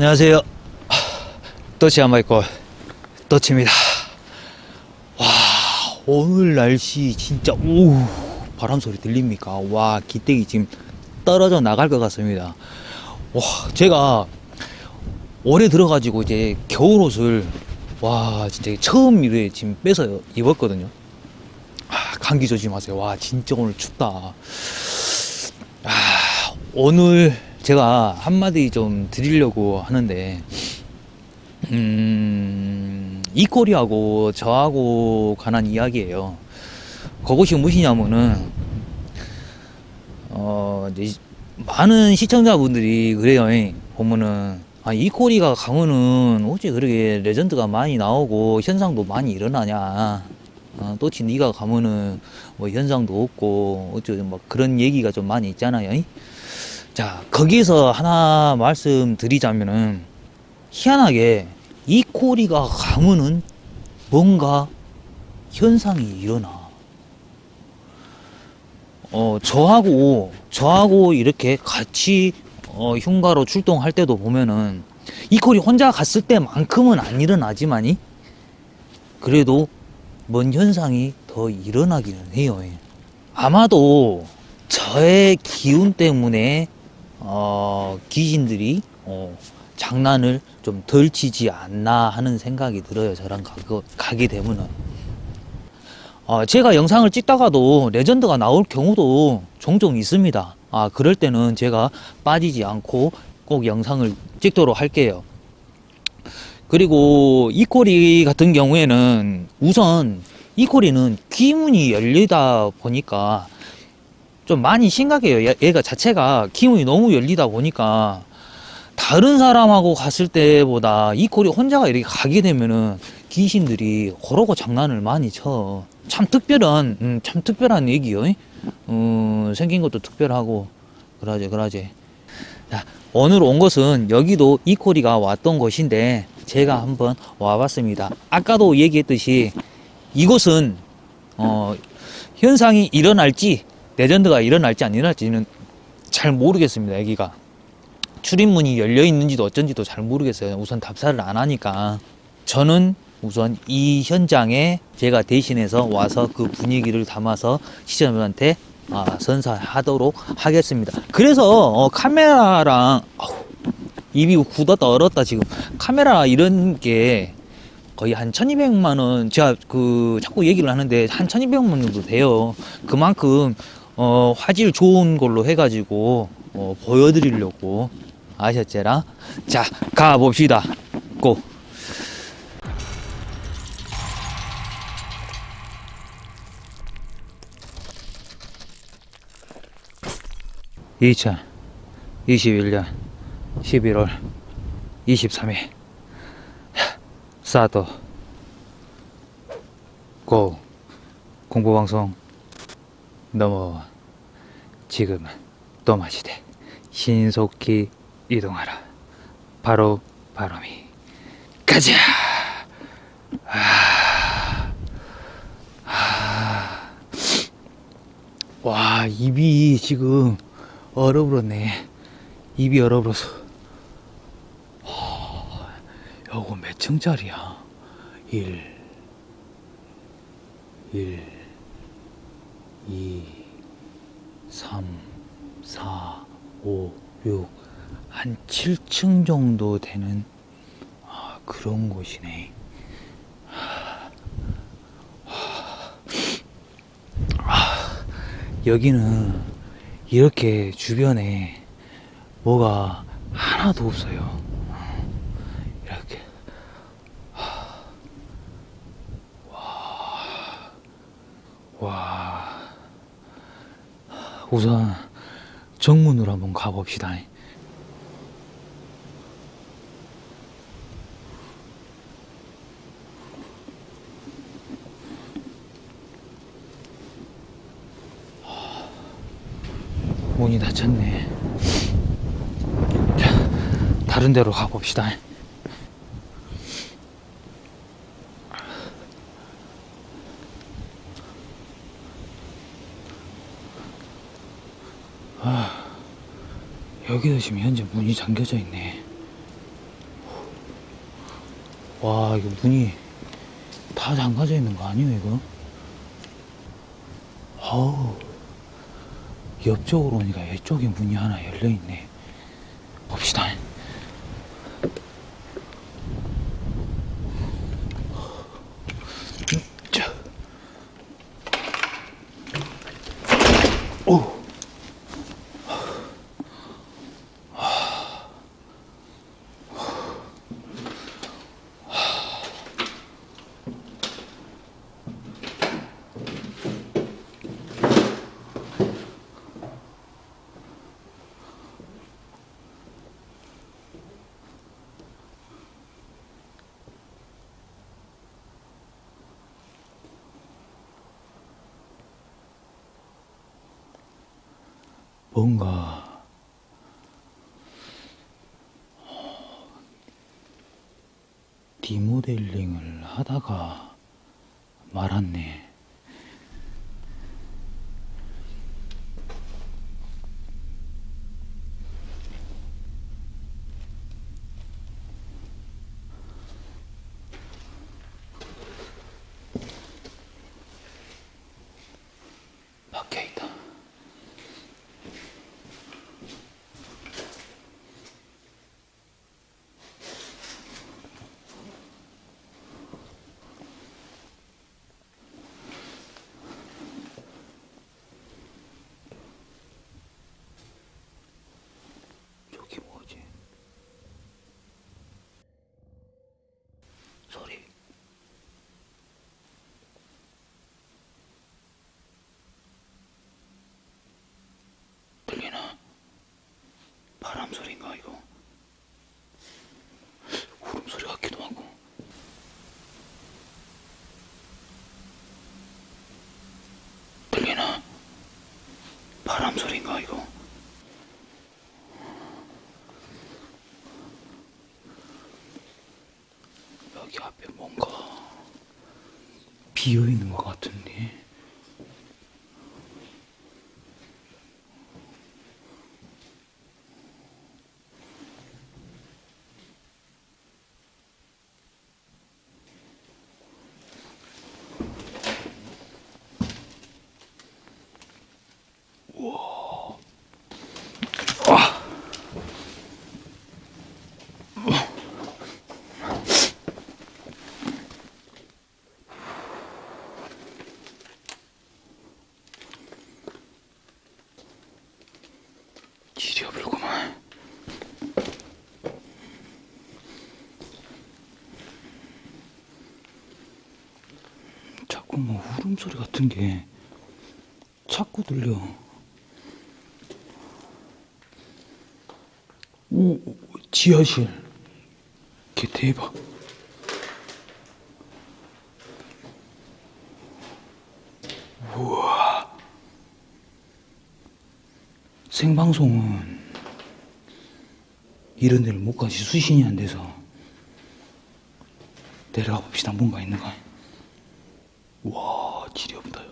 안녕하세요. 떠치 한마이콜 떠치입니다. 와 오늘 날씨 진짜 오 바람 소리 들립니까? 와 기대기 지금 떨어져 나갈 것 같습니다. 와 제가 올해 들어가지고 이제 겨울 옷을 와 진짜 처음 이래 지금 빼서 입었거든요. 아, 감기 조심하세요. 와 진짜 오늘 춥다. 아, 오늘 제가 한마디 좀 드리려고 하는데 음, 이코리하고 저하고 관한 이야기예요. 그것이 무엇이냐면은 어, 이제 많은 시청자분들이 그래요. 보면은 아, 이코리가 가면은 어째 그렇게 레전드가 많이 나오고 현상도 많이 일어나냐. 어, 또치 네가 가면은 뭐 현상도 없고 어쩌 뭐 그런 얘기가 좀 많이 있잖아요. 자 거기서 하나 말씀드리자면은 희한하게 이 코리가 가면은 뭔가 현상이 일어나. 어 저하고 저하고 이렇게 같이 어, 흉가로 출동할 때도 보면은 이 콜이 혼자 갔을 때만큼은 안 일어나지만이 그래도 뭔 현상이 더 일어나기는 해요. 아마도 저의 기운 때문에 어, 귀신들이 어, 장난을 좀 덜 치지 않나 하는 생각이 들어요. 저랑 가, 가게 되면은. 어, 제가 영상을 찍다가도 레전드가 나올 경우도 종종 있습니다. 아, 그럴 때는 제가 빠지지 않고 꼭 영상을 찍도록 할게요. 그리고 이코리 같은 경우에는 우선 이코리는 귀문이 열리다 보니까 좀 많이 심각해요. 얘가 자체가 기운이 너무 열리다 보니까 다른 사람하고 갔을 때보다 이 콜이 혼자가 이렇게 가게 되면은 귀신들이 그러고 장난을 많이 쳐. 참 특별한, 음, 참 특별한 얘기요. 음, 생긴 것도 특별하고, 그러지, 그러지. 자, 오늘 온 것은 여기도 이코리가 왔던 곳인데, 제가 한번 와봤습니다. 아까도 얘기했듯이, 이곳은, 어, 현상이 일어날지, 레전드가 일어날지 안 일어날지는 잘 모르겠습니다, 여기가. 출입문이 열려 있는지도 어쩐지도 잘 모르겠어요. 우선 답사를 안 하니까. 저는 우선 이 현장에 제가 대신해서 와서 그 분위기를 담아서 시청자분한테 아, 선사하도록 하겠습니다. 그래서 어, 카메라랑 어후, 입이 굳었다 얼었다 지금 카메라 이런 게 거의 한 1200만 원 제가 그 자꾸 얘기를 하는데 한 1200만 원 정도 돼요. 그만큼 어, 화질 좋은 걸로 해가지고 어, 보여드리려고 아셨제라? 자, 가봅시다. 고! (2021년 11월 23일) 사도 고 공보방송 넘어와. 지금은 또 마시되 신속히 이동하라. 바로 바람이. 가자! 아, 아, 와 입이 지금 얼어버렸네. 입이 얼어버려서. 요거 몇 층짜리야? 1 1 2 3 4 5 6 한 7층 정도 되는 아, 그런 곳이네. 아, 여기는 이렇게 주변에 뭐가 하나도 없어요. 이렇게. 와, 와. 우선 정문으로 한번 가봅시다. 문이 닫혔네. 자 다른 데로 가봅시다 아, 여기도 지금 현재 문이 잠겨져 있네. 와, 이거 문이 다 잠가져 있는 거 아니에요, 이거? 아우, 옆쪽으로 오니까 이쪽에 문이 하나 열려있네. 봅시다. 뭔가 디모델링을 하다가 말았네. 박혀 있다. 저기 뭐지? 소리. 들리나? 바람 소리인가 이거? 울음 소리 같기도 하고. 들리나? 바람 소리인가 이거? 여기 앞에 뭔가 비어 있는 것 같은데. 지려불구만. 자꾸 뭐 울음소리 같은 게 자꾸 들려. 오, 오, 지하실. 개 대박. 우와. 생방송은 이런 데를 못 가지 수신이 안 돼서 내려가 봅시다. 뭔가 있는가. 와, 지렵다. 요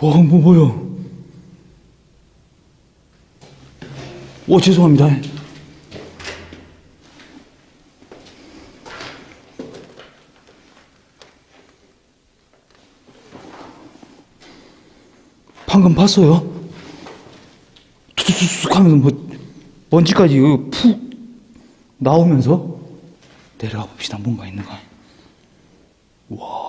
와, 뭐, 뭐야. 오, 죄송합니다. 방금 봤어요? 툭툭툭 하면서 뭐, 먼지까지 그푹 나오면서 내려가 봅시다. 뭔가 있는가. 와,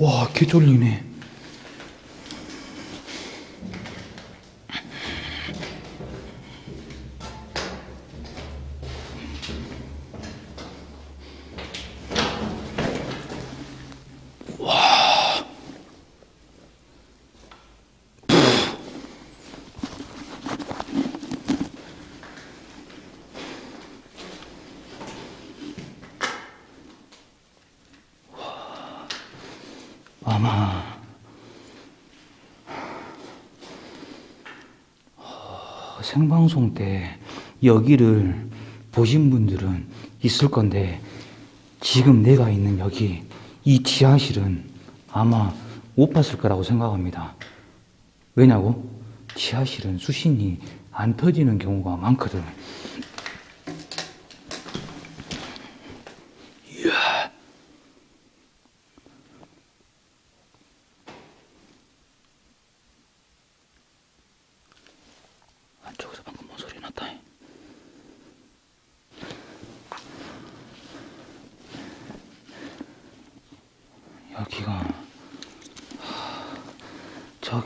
와, 개 쫄리네. 와. 생방송 때 여기를 보신 분들은 있을 건데 지금 내가 있는 여기 이 지하실은 아마 못 봤을 거라고 생각합니다. 왜냐고? 지하실은 수신이 안 터지는 경우가 많거든. 이야. 안쪽에서 방금 뭔 소리 났다. 여기가 하,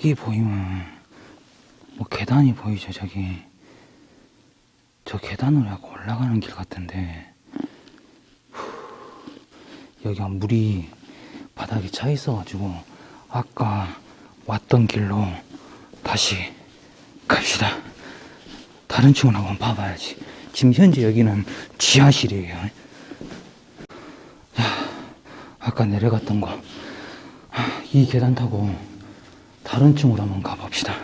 저기 보이면 뭐 계단이 보이죠 저기. 저 계단으로 약간 올라가는 길 같은데. 후, 여기가 물이 바닥에 차 있어가지고 아까 왔던 길로 다시 갑시다. 다른 층을 한번 봐봐야지. 지금 현재 여기는 지하실이에요. 아까 내려갔던 거, 이 계단 타고 다른 층으로 한번 가봅시다.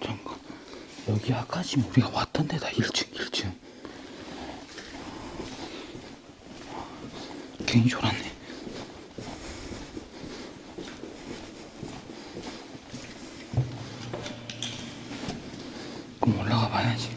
잠깐. 여기 아까 지금 우리가 왔던 데다 1층, 1층. 괜히 졸았네. 그럼 올라가 봐야지.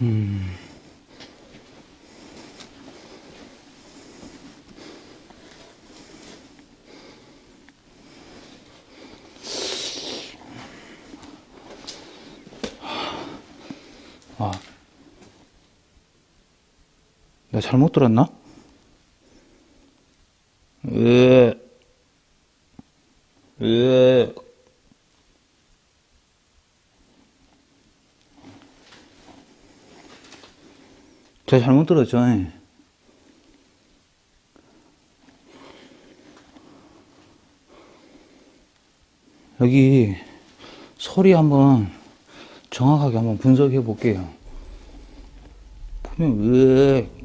음. 아. 내가 잘못 들었나? 으. 으. 제가 잘못 들었죠. 예. 여기 소리 한번 정확하게 한번 분석해 볼게요. 보면 왜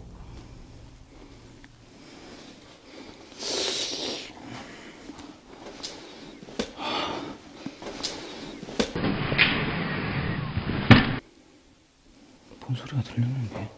뭔 소리가 들렸는데?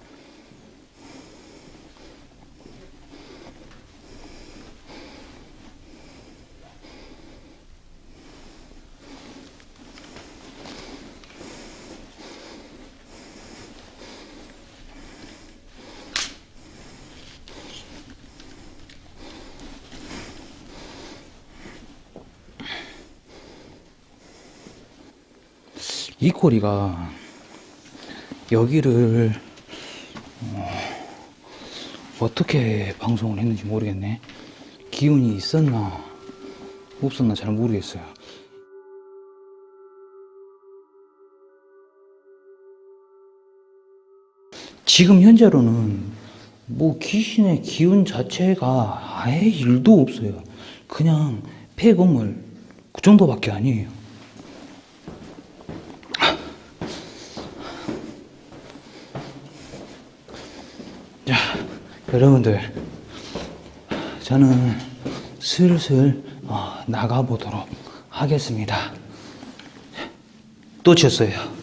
이 꼬리가 여기를 어, 떻게 방송을 했는지 모르겠네. 기운이 있었나 없었나 잘 모르겠어요. 지금 현재로는 뭐 귀신의 기운 자체가 아예 일도 없어요. 그냥 폐건물 그 정도밖에 아니에요. 자, 여러분들, 저는 슬슬 어, 나가보도록 하겠습니다. 또 쳤어요.